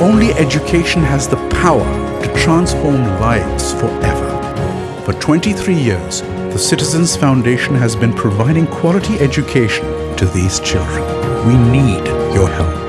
only education has the power to transform lives forever. For 23 years, the Citizens Foundation has been providing quality education to these children. We need your help.